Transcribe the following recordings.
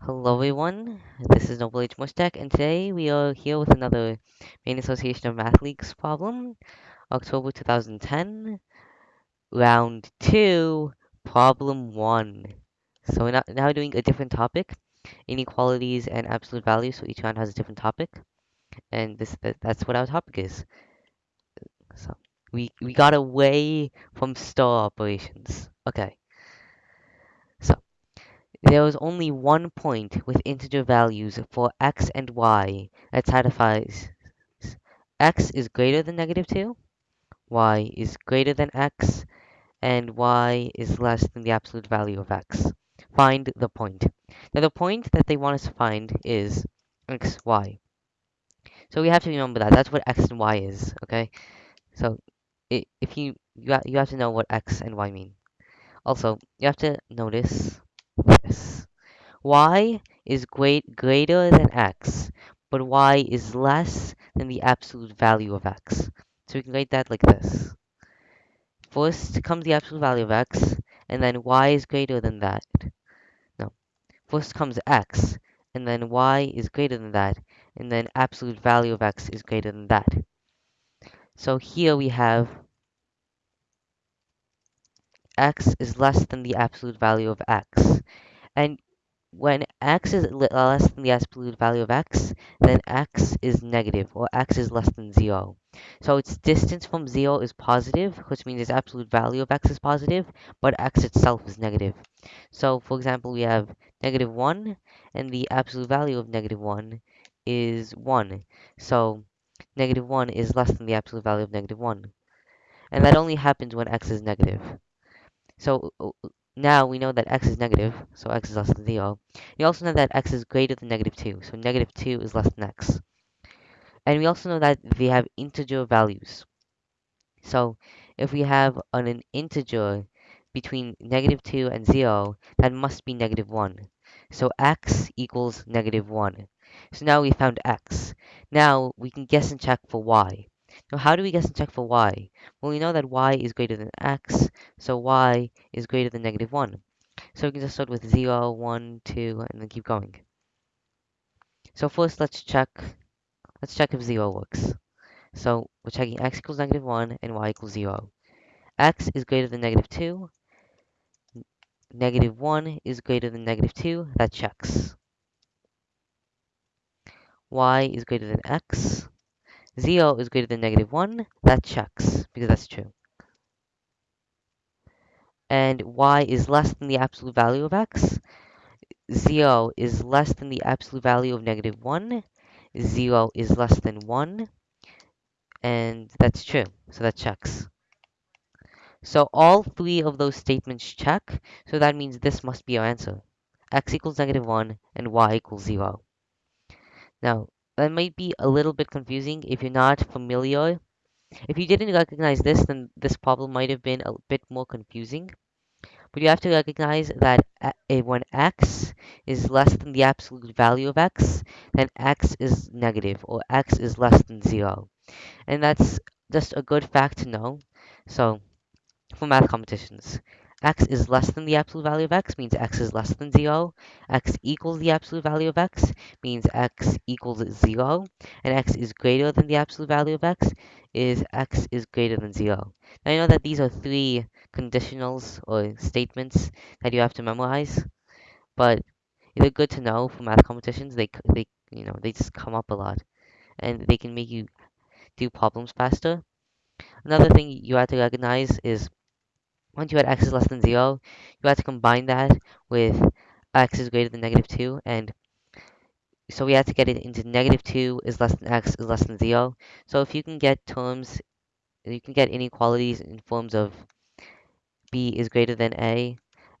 Hello everyone, this is Noble H. Mustek, and today we are here with another Maine Association of Math Leagues problem, October 2010, round 2, problem 1. So we're not, now doing a different topic, inequalities and absolute values, so each round has a different topic, and this that, that's what our topic is. So we, we got away from star operations. Okay. There is only one point with integer values for x and y that satisfies x is greater than negative 2, y is greater than x, and y is less than the absolute value of x. Find the point. Now the point that they want us to find is x, y. So we have to remember that. That's what x and y is, okay? So if you, you, you have to know what x and y mean. Also, you have to notice this y is great, greater than x, but y is less than the absolute value of x. So we can write that like this. First comes the absolute value of x, and then y is greater than that. No. First comes x, and then y is greater than that, and then absolute value of x is greater than that. So here we have x is less than the absolute value of x. And when x is less than the absolute value of x, then x is negative, or x is less than 0. So its distance from 0 is positive, which means its absolute value of x is positive, but x itself is negative. So, for example, we have negative 1, and the absolute value of negative 1 is 1. So, negative 1 is less than the absolute value of negative 1. And that only happens when x is negative. So uh, now we know that x is negative, so x is less than 0. We also know that x is greater than negative 2, so negative 2 is less than x. And we also know that they have integer values. So if we have an, an integer between negative 2 and 0, that must be negative 1. So x equals negative 1. So now we found x. Now we can guess and check for y. Now how do we guess and check for y? Well, we know that y is greater than x, so y is greater than negative 1. So we can just start with 0, 1, 2, and then keep going. So first let's check, let's check if 0 works. So we're checking x equals negative 1 and y equals 0. x is greater than negative 2. Negative 1 is greater than negative 2. That checks. y is greater than x. 0 is greater than negative 1. That checks, because that's true. And y is less than the absolute value of x. 0 is less than the absolute value of negative 1. 0 is less than 1. And that's true, so that checks. So all three of those statements check, so that means this must be our answer. x equals negative 1 and y equals 0. Now, that might be a little bit confusing if you're not familiar. If you didn't recognize this, then this problem might have been a bit more confusing. But you have to recognize that a when x is less than the absolute value of x, then x is negative, or x is less than 0. And that's just a good fact to know. So, for math competitions. X is less than the absolute value of x means x is less than 0. x equals the absolute value of x means x equals 0. And x is greater than the absolute value of x is x is greater than 0. Now, you know that these are three conditionals or statements that you have to memorize. But they're good to know for math competitions. They, they, you know, they just come up a lot. And they can make you do problems faster. Another thing you have to recognize is once you had x is less than 0, you had to combine that with x is greater than negative 2. And so we had to get it into negative 2 is less than x is less than 0. So if you can get terms, you can get inequalities in forms of b is greater than a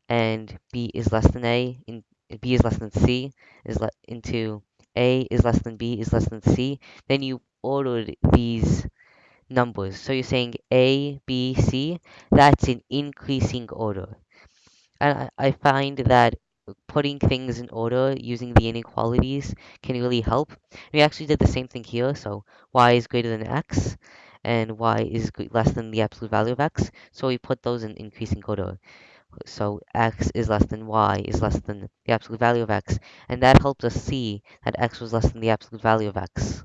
and b is less than a, in, b is less than c, is into a is less than b is less than c, then you ordered these numbers. So you're saying A, B, C, that's in increasing order. And I, find that putting things in order using the inequalities can really help. We actually did the same thing here. So y is greater than x and y is less than the absolute value of x. So we put those in increasing order. So x is less than y is less than the absolute value of x. And that helped us see that x was less than the absolute value of x.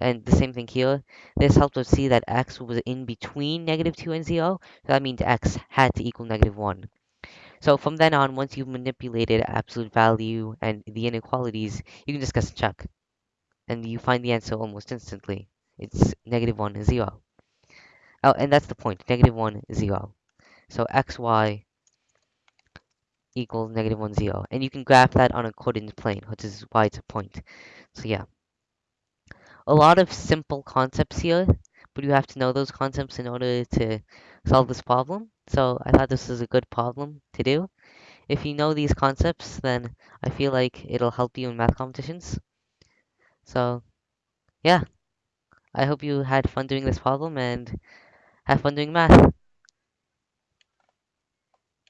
And the same thing here. This helped us see that x was in between negative 2 and 0. So that means x had to equal negative 1. So from then on, once you've manipulated absolute value and the inequalities, you can and check. And you find the answer almost instantly. It's negative 1 0. Oh, and that's the point. Negative 1 0. So xy equals negative 1 0. And you can graph that on a coordinate plane, which is why it's a point. So yeah a lot of simple concepts here, but you have to know those concepts in order to solve this problem. So I thought this was a good problem to do. If you know these concepts, then I feel like it'll help you in math competitions. So yeah, I hope you had fun doing this problem and have fun doing math.